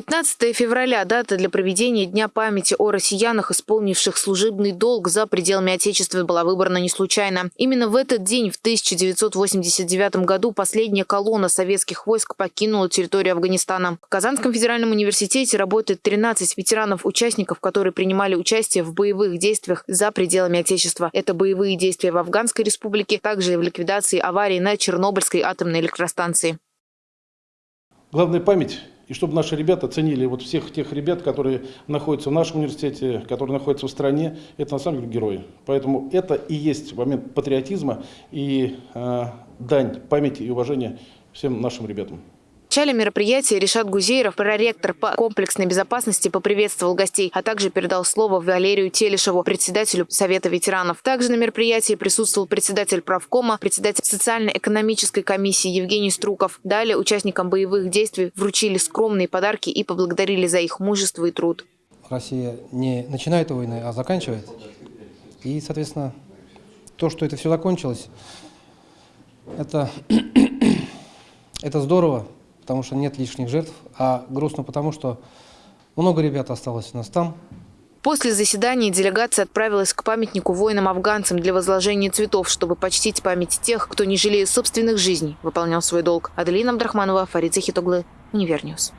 15 февраля – дата для проведения Дня памяти о россиянах, исполнивших служебный долг за пределами Отечества, была выбрана не случайно. Именно в этот день, в 1989 году, последняя колонна советских войск покинула территорию Афганистана. В Казанском федеральном университете работает 13 ветеранов-участников, которые принимали участие в боевых действиях за пределами Отечества. Это боевые действия в Афганской республике, также и в ликвидации аварии на Чернобыльской атомной электростанции. Главная память и чтобы наши ребята ценили вот всех тех ребят, которые находятся в нашем университете, которые находятся в стране, это на самом деле герои. Поэтому это и есть момент патриотизма и э, дань памяти и уважения всем нашим ребятам. В начале мероприятия Решат Гузееров, проректор по комплексной безопасности, поприветствовал гостей, а также передал слово Валерию Телешеву, председателю Совета ветеранов. Также на мероприятии присутствовал председатель правкома, председатель социально-экономической комиссии Евгений Струков. Далее участникам боевых действий вручили скромные подарки и поблагодарили за их мужество и труд. Россия не начинает войны, а заканчивает. И, соответственно, то, что это все закончилось, это, это здорово потому что нет лишних жертв, а грустно потому, что много ребят осталось у нас там. После заседания делегация отправилась к памятнику воинам-афганцам для возложения цветов, чтобы почтить память тех, кто, не жалея собственных жизней, выполнял свой долг. Аделина Абдрахманова, Фарид Захитоглы, Универньюз.